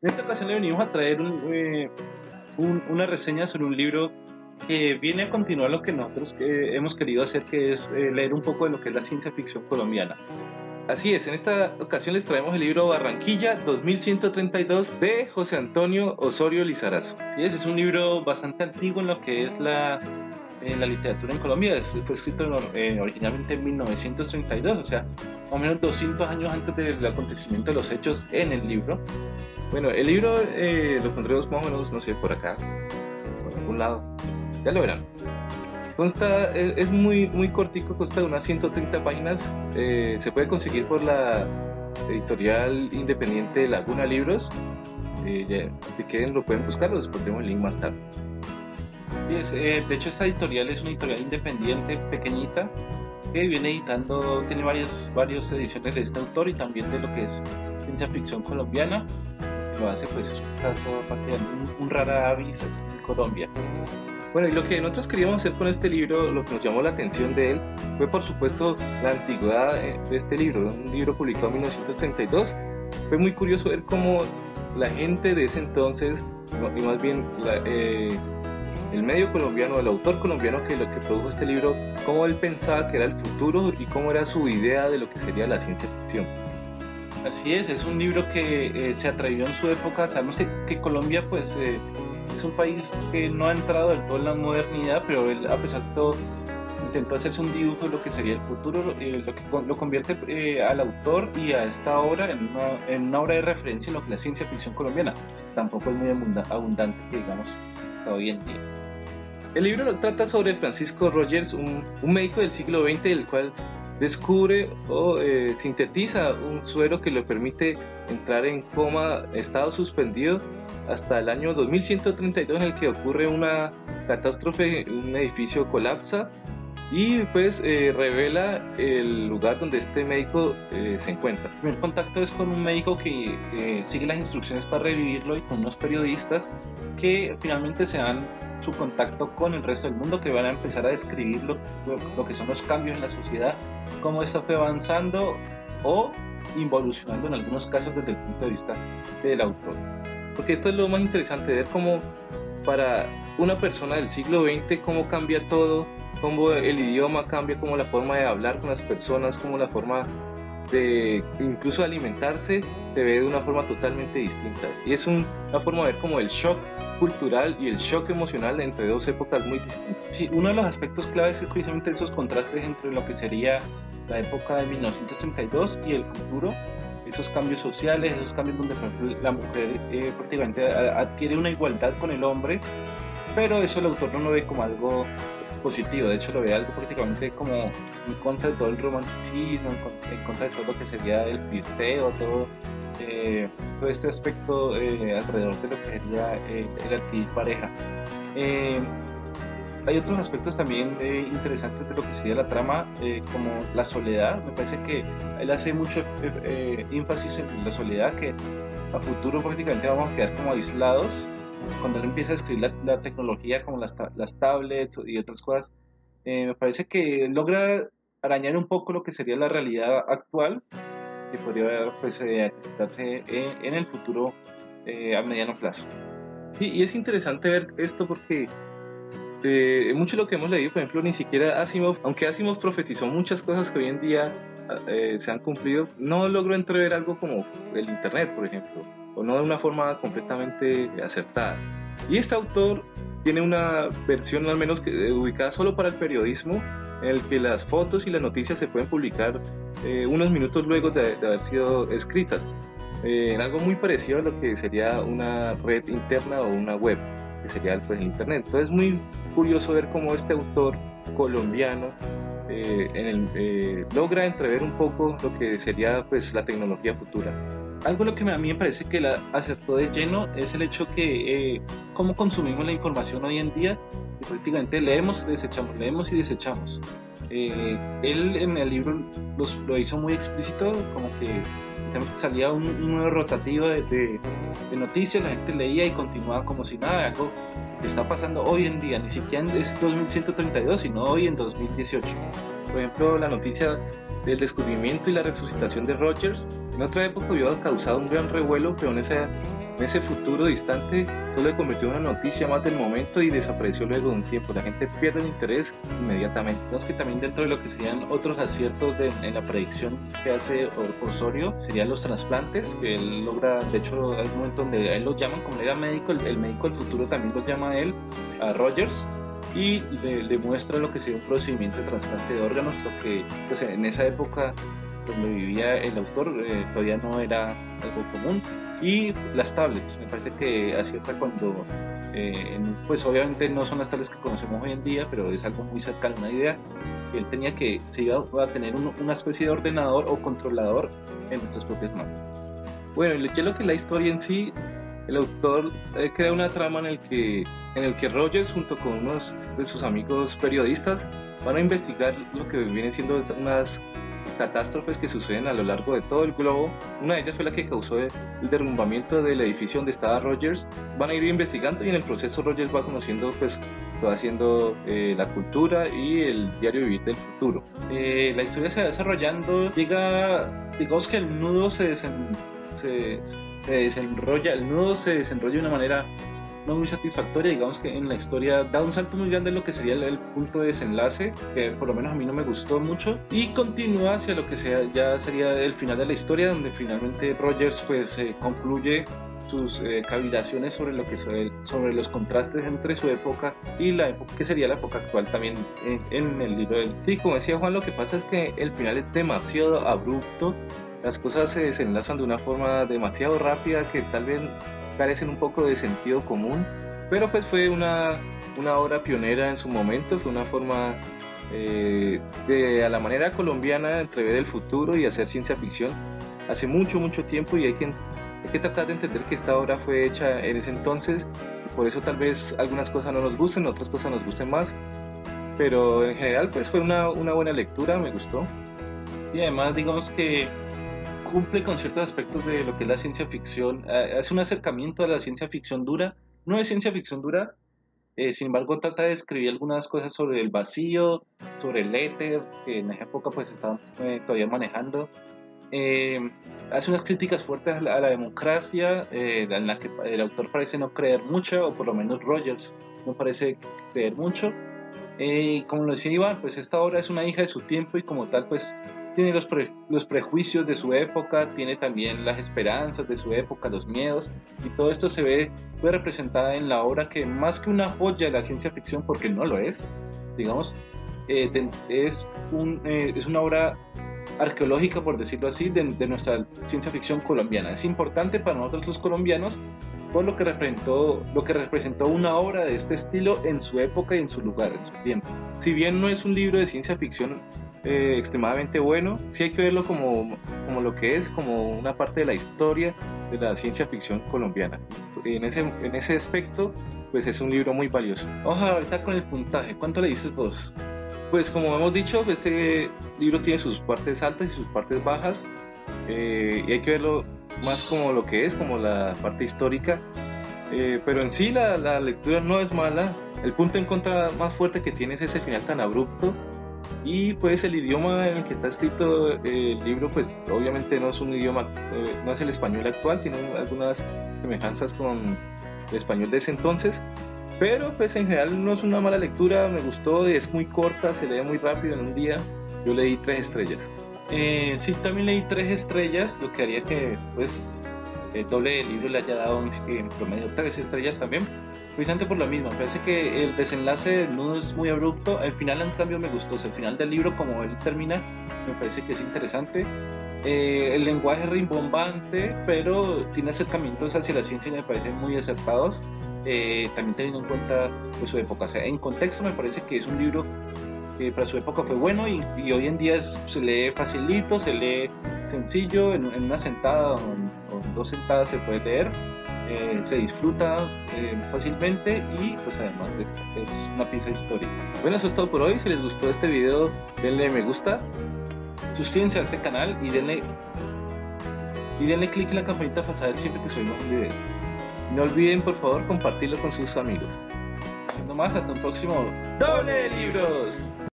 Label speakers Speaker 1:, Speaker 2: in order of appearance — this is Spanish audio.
Speaker 1: En esta ocasión le venimos a traer eh, una reseña sobre un libro que viene a continuar lo que nosotros eh, hemos querido hacer, que es eh, leer un poco de lo que es la ciencia ficción colombiana. Así es, en esta ocasión les traemos el libro Barranquilla 2132 de José Antonio Osorio Lizarazo. Es un libro bastante antiguo en lo que es la, la literatura en Colombia. fue escrito originalmente en 1932, o sea, más o menos 200 años antes del acontecimiento de los hechos en el libro. Bueno, el libro eh, lo pondremos más o menos, no sé, por acá, por algún lado. Ya lo verán. Consta, es, muy, muy cortico, consta de unas 130 páginas. Eh, se puede conseguir por la editorial independiente Laguna Libros. Eh, si quieren lo pueden buscar, les pondremos el link más tarde. Eh, de hecho esta editorial es una editorial independiente, pequeñita, que viene editando, tiene varias, varias ediciones de este autor y también de lo que es ciencia ficción colombiana lo hace pues es un caso un, un rara avis en Colombia. Bueno, y lo que nosotros queríamos hacer con este libro, lo que nos llamó la atención de él, fue por supuesto la antigüedad eh, de este libro, un libro publicado en 1932. Fue muy curioso ver cómo la gente de ese entonces, y más bien eh, el medio colombiano, el autor colombiano que lo que produjo este libro, cómo él pensaba que era el futuro y cómo era su idea de lo que sería la ciencia ficción. Así es, es un libro que eh, se atrevió en su época. Sabemos que, que Colombia pues eh, es un país que no ha entrado del todo en la modernidad, pero él a pesar de todo intentó hacerse un dibujo de lo que sería el futuro, eh, lo que lo convierte al autor y a esta obra en una, en una, obra de referencia en lo que la ciencia ficción colombiana. Tampoco es muy abundante digamos hasta hoy en día. El libro trata sobre Francisco Rogers, un, un médico del siglo XX, el cual descubre o eh, sintetiza un suero que le permite entrar en coma, estado suspendido, hasta el año 2132 en el que ocurre una catástrofe, un edificio colapsa y pues eh, revela el lugar donde este médico eh, se encuentra. El primer contacto es con un médico que sigue las instrucciones para revivirlo y con unos periodistas que finalmente se dan su contacto con el resto del mundo que van a empezar a describir lo, lo, que son los cambios en la sociedad, cómo esto fue avanzando o involucionando en algunos casos desde el punto de vista del autor. Porque esto es lo más interesante, ver cómo para una persona del siglo XX, cómo cambia todo, cómo el idioma cambia, cómo la forma de hablar con las personas, cómo la forma de incluso alimentarse se ve de una forma totalmente distinta. Y es una forma de ver como el shock cultural y el shock emocional entre dos épocas muy distintas. Sí, uno de los aspectos claves es precisamente esos contrastes entre lo que sería la época de 1932 y el futuro, esos cambios sociales, esos cambios donde la mujer eh, prácticamente adquiere una igualdad con el hombre, pero eso el autor no lo ve como algo positivo, de hecho lo ve algo prácticamente como en contra de todo el romanticismo, en contra de todo lo que sería el flirteo, todo, eh, todo este aspecto eh, alrededor de lo que sería eh, el adquirir pareja. hay otros aspectos también interesantes de lo que sería la trama, como la soledad. Me parece que él hace mucho énfasis en la soledad, que a futuro prácticamente vamos a quedar como aislados cuando él empieza a escribir la, tecnología como las, las, tablets y otras cosas, eh, me parece que logra arañar un poco lo que sería la realidad actual que podría pues, eh, en, el futuro eh, a mediano plazo. y es interesante ver esto porque eh, mucho de lo que hemos leído, por ejemplo, ni siquiera Asimov, aunque Asimov profetizó muchas cosas que hoy en día se han cumplido, no logró entrever algo como el Internet, por ejemplo o no de una forma completamente acertada. Y este autor tiene una versión al menos que, eh, ubicada solo para el periodismo, en el que las fotos y las noticias se pueden publicar eh, unos minutos luego de, haber sido escritas, eh, en algo muy parecido a lo que sería una red interna o una web, que sería pues, el Internet. Entonces es muy curioso ver cómo este autor colombiano en el, logra entrever un poco lo que sería pues, la tecnología futura. Algo lo que a mí me parece que la acertó de lleno es el hecho que eh, cómo consumimos la información hoy en día y prácticamente leemos, desechamos, leemos y desechamos. Eh, él en el libro los, lo hizo muy explícito, como que salía un, nuevo rotativo de, de, noticias, la gente leía y continuaba como si nada, algo que está pasando hoy en día, ni siquiera es 2132, sino hoy en 2018. Por ejemplo, la noticia del descubrimiento y la resucitación de Rogers en otra época hubiera causado un gran revuelo, pero en en ese futuro distante solo se convirtió en una noticia más del momento y desapareció luego de un tiempo. La gente pierde el interés inmediatamente. Vemos que también dentro de lo que serían otros aciertos en la predicción que hace Osorio serían los trasplantes, que él logra, de hecho, hay un momento donde a él lo llaman como era médico, el, el médico del futuro también lo llama a él, a Rogers, y le, muestra lo que sería un procedimiento de trasplante de órganos, lo que pues, en esa época donde vivía el autor eh, todavía no era algo común. Y las tablets, me parece que acierta cuando, eh, pues obviamente no son las tablets que conocemos hoy en día, pero es algo muy cercano a una idea. Él tenía que, se iba a tener una especie de ordenador o controlador en nuestras propias manos. Bueno, ya lo que la historia en sí, el autor eh, crea una trama en el que en el que Rogers junto con unos de sus amigos periodistas van a investigar lo que vienen siendo unas catástrofes que suceden a lo largo de todo el globo. Una de ellas fue la que causó el derrumbamiento del edificio donde estaba Rogers. Van a ir investigando y en el proceso Rogers va conociendo, pues, va haciendo eh, la cultura y el diario vivir del futuro. Eh, la historia se va desarrollando, llega, digamos que el nudo se, se, se desenrolla, el nudo se desenrolla de una manera no muy satisfactoria, digamos que en la historia da un salto muy grande en lo que sería el, punto de desenlace, que por lo menos a mí no me gustó mucho, y continúa hacia lo que sea, ya sería el final de la historia, donde finalmente Rogers pues eh, concluye sus eh, cavilaciones sobre lo que sobre, sobre, los contrastes entre su época y la época que sería la época actual también en, en el libro del sí como decía Juan lo que pasa es que el final es demasiado abrupto las cosas se desenlazan de una forma demasiado rápida que tal vez carecen un poco de sentido común, pero pues fue una, una obra pionera en su momento, fue una forma eh, de a la manera colombiana de entrever el futuro y hacer ciencia ficción hace mucho, mucho tiempo y hay que, hay que tratar de entender que esta obra fue hecha en ese entonces y por eso tal vez algunas cosas no nos gusten, otras cosas nos gusten más, pero en general pues fue una, una buena lectura, me gustó.
Speaker 2: Y además digamos que cumple con ciertos aspectos de lo que es la ciencia ficción, eh, hace un acercamiento a la ciencia ficción dura, no es ciencia ficción dura, eh, sin embargo trata de escribir algunas cosas sobre el vacío, sobre el éter, que en esa época pues estaban eh, todavía manejando. hace unas críticas fuertes a la, democracia, en la que el autor parece no creer mucho, o por lo menos Rogers no parece creer mucho. como lo decía Iván, pues esta obra es una hija de su tiempo y como tal pues tiene los, los prejuicios de su época, tiene también las esperanzas de su época, los miedos, y todo esto se ve fue representada en la obra que más que una joya de la ciencia ficción, porque no lo es, digamos, eh, es, un, eh, es una obra arqueológica, por decirlo así, de, de, nuestra ciencia ficción colombiana. Es importante para nosotros los colombianos por lo que, representó, lo que representó una obra de este estilo en su época y en su lugar, en su tiempo. Si bien no es un libro de ciencia ficción eh, extremadamente bueno. Sí hay que verlo como, como lo que es, como una parte de la historia de la ciencia ficción colombiana. En ese, en ese aspecto, pues es un libro muy valioso.
Speaker 1: Vamos ahorita con el puntaje. ¿Cuánto le dices vos?
Speaker 2: Pues como hemos dicho, este libro tiene sus partes altas y sus partes bajas. Eh, y hay que verlo más como lo que es, como la parte histórica. Eh, pero en sí la, la, lectura no es mala. El punto en contra más fuerte que tiene es ese final tan abrupto y pues el idioma en el que está escrito el libro, pues obviamente no es un idioma, eh, no es el español actual, tiene algunas semejanzas con el español de ese entonces. Pero pues en general no es una mala lectura, me gustó, es muy corta, se lee muy rápido en un día. Yo leí tres estrellas.
Speaker 1: Eh, sí, también leí tres estrellas, lo que haría que pues el doble del libro le haya dado en promedio tres estrellas también, precisamente por lo mismo. Parece que el desenlace no es muy abrupto, al final en cambio me gustó, el final del libro como él termina me parece que es interesante. Eh, el lenguaje es rimbombante, pero tiene acercamientos hacia la ciencia y me parecen muy acertados. Eh, también teniendo en cuenta pues, su época. O sea, en contexto me parece que es un libro que para su época fue bueno y, hoy en día se lee facilito, se lee sencillo, en, una sentada o en, dos sentadas se puede leer, eh, se disfruta eh, fácilmente y pues además es, una pieza histórica. Bueno, eso es todo por hoy, si les gustó este video denle me gusta, suscríbanse a este canal y denle y denle click en la campanita para saber siempre que subimos un video. No olviden por favor compartirlo con sus amigos. Siendo más, hasta un próximo Doble Libros.